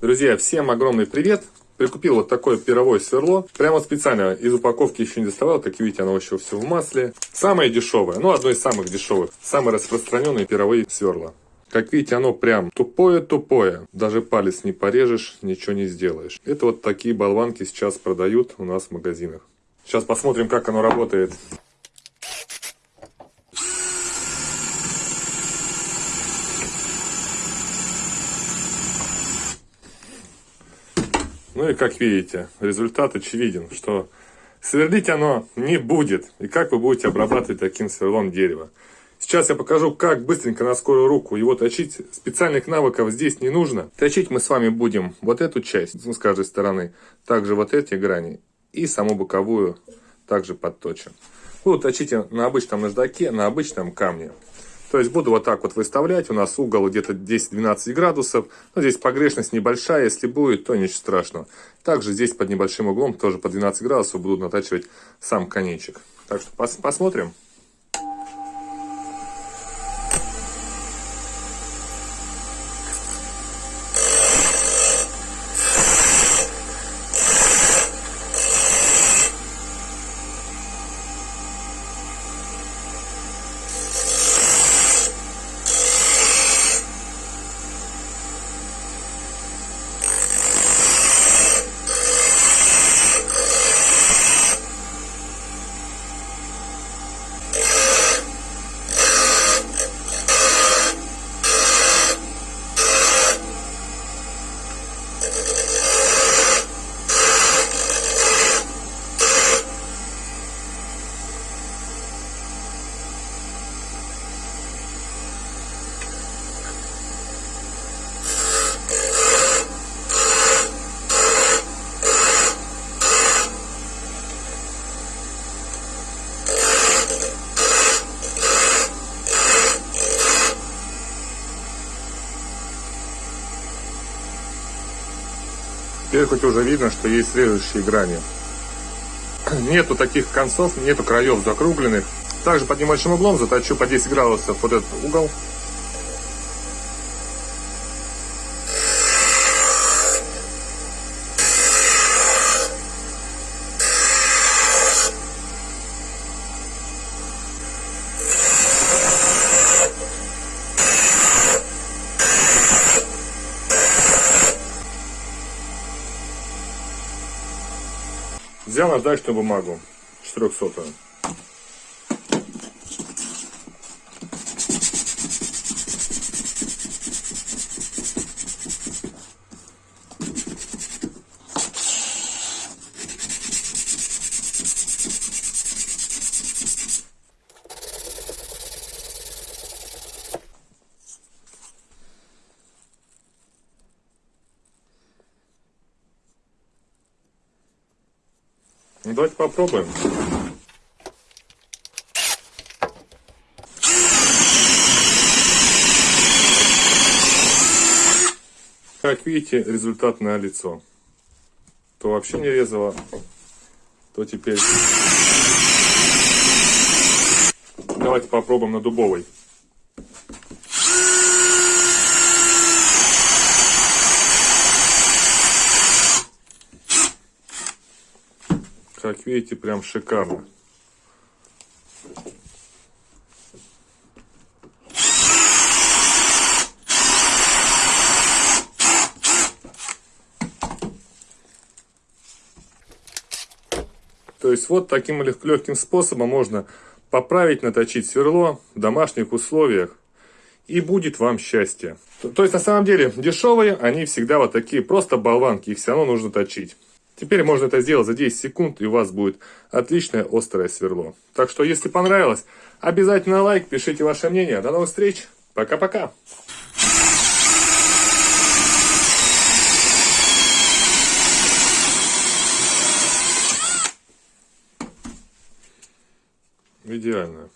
Друзья, всем огромный привет! Прикупил вот такое пировое сверло. Прямо специально из упаковки еще не доставал. Как видите, оно еще все в масле. Самое дешевое, ну одно из самых дешевых. Самые распространенные пировые сверла. Как видите, оно прям тупое-тупое. Даже палец не порежешь, ничего не сделаешь. Это вот такие болванки сейчас продают у нас в магазинах. Сейчас посмотрим, как оно работает. Ну и как видите, результат очевиден, что сверлить оно не будет. И как вы будете обрабатывать таким сверлом дерево. Сейчас я покажу, как быстренько на скорую руку его точить. Специальных навыков здесь не нужно. Точить мы с вами будем вот эту часть, ну, с каждой стороны. Также вот эти грани. И саму боковую также подточим. Буду точить на обычном наждаке, на обычном камне. То есть буду вот так вот выставлять. У нас угол где-то 10-12 градусов. Но здесь погрешность небольшая. Если будет, то ничего страшного. Также здесь под небольшим углом, тоже по 12 градусов, буду натачивать сам конечек. Так что пос посмотрим. Теперь хоть уже видно, что есть режущие грани. Нету таких концов, нету краев закругленных. Также под небольшим углом заточу по 10 градусов вот этот угол. Взял наждачную бумагу. 400 Ну, давайте попробуем. Как видите, результат на лицо. То вообще не резало, то теперь... Давайте попробуем на дубовой. Как видите, прям шикарно. То есть вот таким легким способом можно поправить, наточить сверло в домашних условиях. И будет вам счастье. То есть на самом деле дешевые, они всегда вот такие, просто болванки, их все равно нужно точить. Теперь можно это сделать за 10 секунд, и у вас будет отличное острое сверло. Так что, если понравилось, обязательно лайк, пишите ваше мнение. До новых встреч. Пока-пока. Идеально.